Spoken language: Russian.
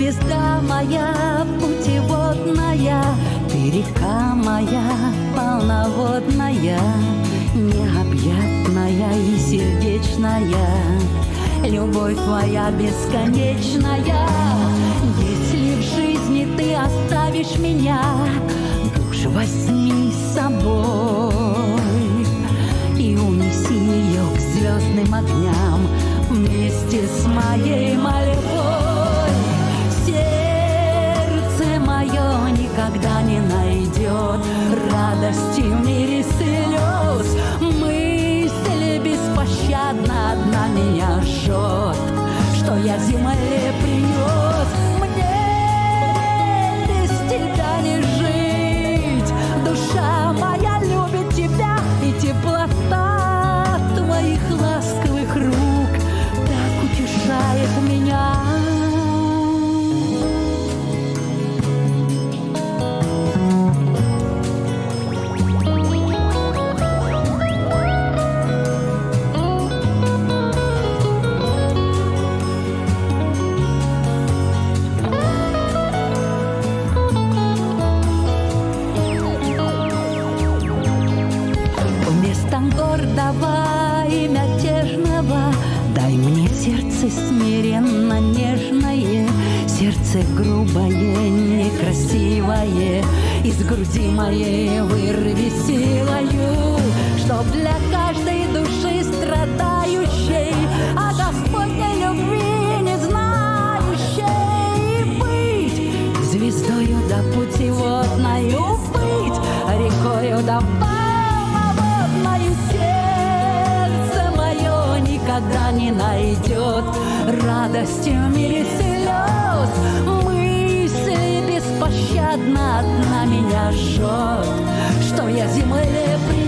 звезда моя путеводная, Ты река моя полноводная, Необъятная и сердечная, Любовь твоя бесконечная. Если в жизни ты оставишь меня, Душ возьми с собой никогда не найдет. Радости в мире слез. Мысль беспощадно одна меня жжет. Что я земле принес гордого и мятежного Дай мне сердце смиренно нежное. Сердце грубое, некрасивое. Из груди моей вырви никогда не найдет Радости в мире слез. Мысль беспощадно одна меня жжет Что я земле принес